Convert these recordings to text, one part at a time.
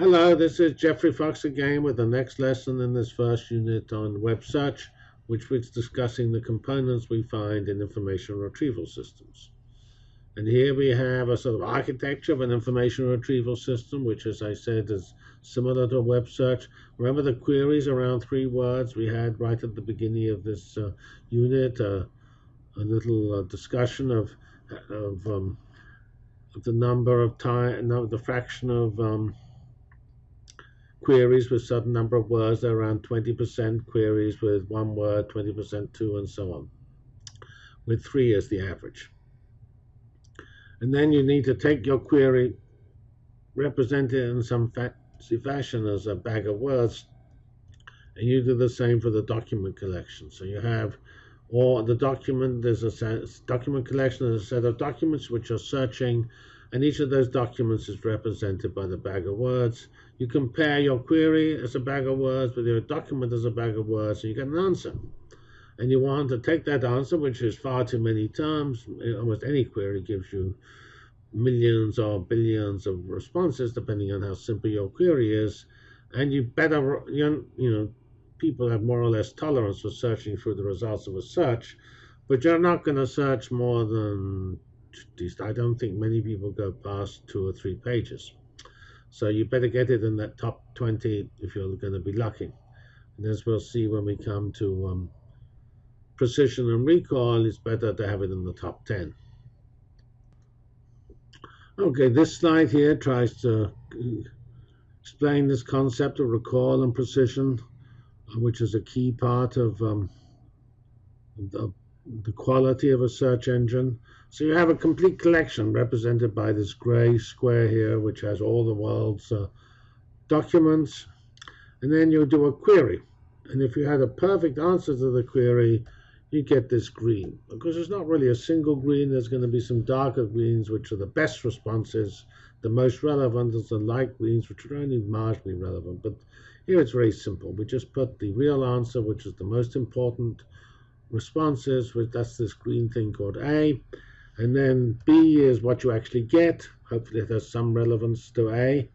Hello, this is Geoffrey Fox again with the next lesson in this first unit on web search, which is discussing the components we find in information retrieval systems. And here we have a sort of architecture of an information retrieval system, which, as I said, is similar to a web search. Remember the queries around three words we had right at the beginning of this uh, unit, uh, a little uh, discussion of, of, um, the number of time, no, the fraction of um, queries with certain number of words. There are around 20% queries with one word, 20% two, and so on, with three as the average. And then you need to take your query, represent it in some fancy fashion as a bag of words, and you do the same for the document collection. So you have all the document, there's a document collection, there's a set of documents which are searching and each of those documents is represented by the bag of words. You compare your query as a bag of words with your document as a bag of words, and you get an answer. And you want to take that answer, which is far too many terms. Almost any query gives you millions or billions of responses, depending on how simple your query is. And you better, you know, people have more or less tolerance for searching through the results of a search, but you're not going to search more than I don't think many people go past two or three pages. So you better get it in that top 20 if you're going to be lucky. And as we'll see when we come to um, precision and recall, it's better to have it in the top 10. Okay, this slide here tries to explain this concept of recall and precision, which is a key part of um, the, the quality of a search engine. So you have a complete collection represented by this gray square here, which has all the world's uh, documents. And then you do a query. And if you had a perfect answer to the query, you get this green. Because there's not really a single green, there's going to be some darker greens, which are the best responses. The most relevant is the light greens, which are only marginally relevant. But here it's very simple. We just put the real answer, which is the most important responses, which that's this green thing called A. And then B is what you actually get. Hopefully it has some relevance to A.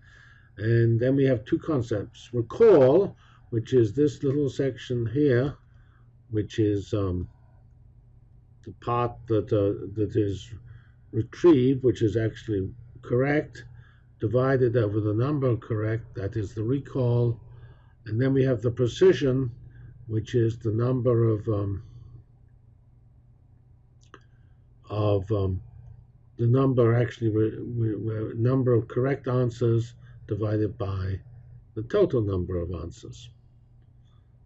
And then we have two concepts. Recall, which is this little section here, which is um, the part that, uh, that is retrieved, which is actually correct, divided over the number correct, that is the recall. And then we have the precision, which is the number of um, of um, the number actually number of correct answers divided by the total number of answers.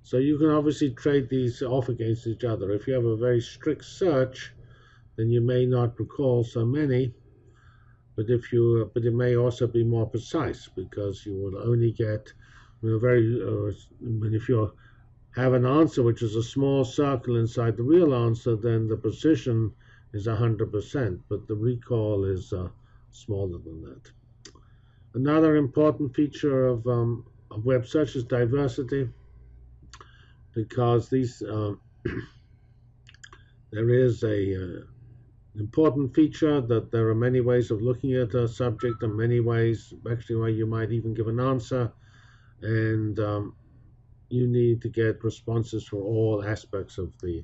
So you can obviously trade these off against each other. If you have a very strict search, then you may not recall so many, but if you but it may also be more precise because you will only get you know, very uh, if you have an answer which is a small circle inside the real answer, then the precision is 100%, but the recall is uh, smaller than that. Another important feature of, um, of web search is diversity, because these um, there is a uh, important feature that there are many ways of looking at a subject and many ways actually where you might even give an answer and um, you need to get responses for all aspects of the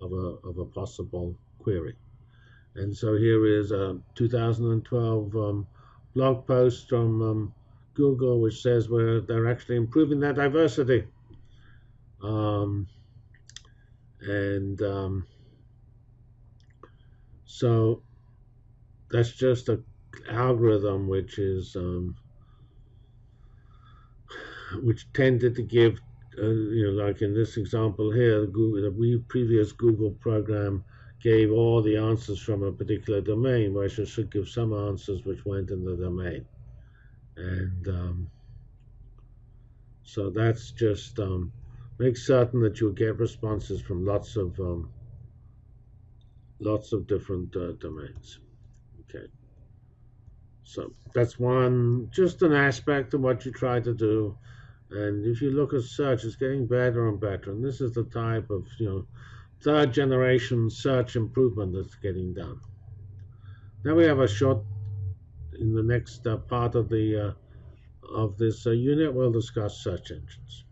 of a, of a possible query. And so here is a 2012 um, blog post from um, Google, which says where they're actually improving their diversity. Um, and um, so that's just an algorithm which is um, which tended to give, uh, you know, like in this example here, the, Google, the previous Google program gave all the answers from a particular domain, whereas it should give some answers which went in the domain. And um, so that's just um, make certain that you get responses from lots of um, lots of different uh, domains. Okay. So that's one, just an aspect of what you try to do. And if you look at search, it's getting better and better. And this is the type of, you know, third generation search improvement that's getting done. Now we have a short in the next uh, part of the uh, of this uh, unit, we'll discuss search engines.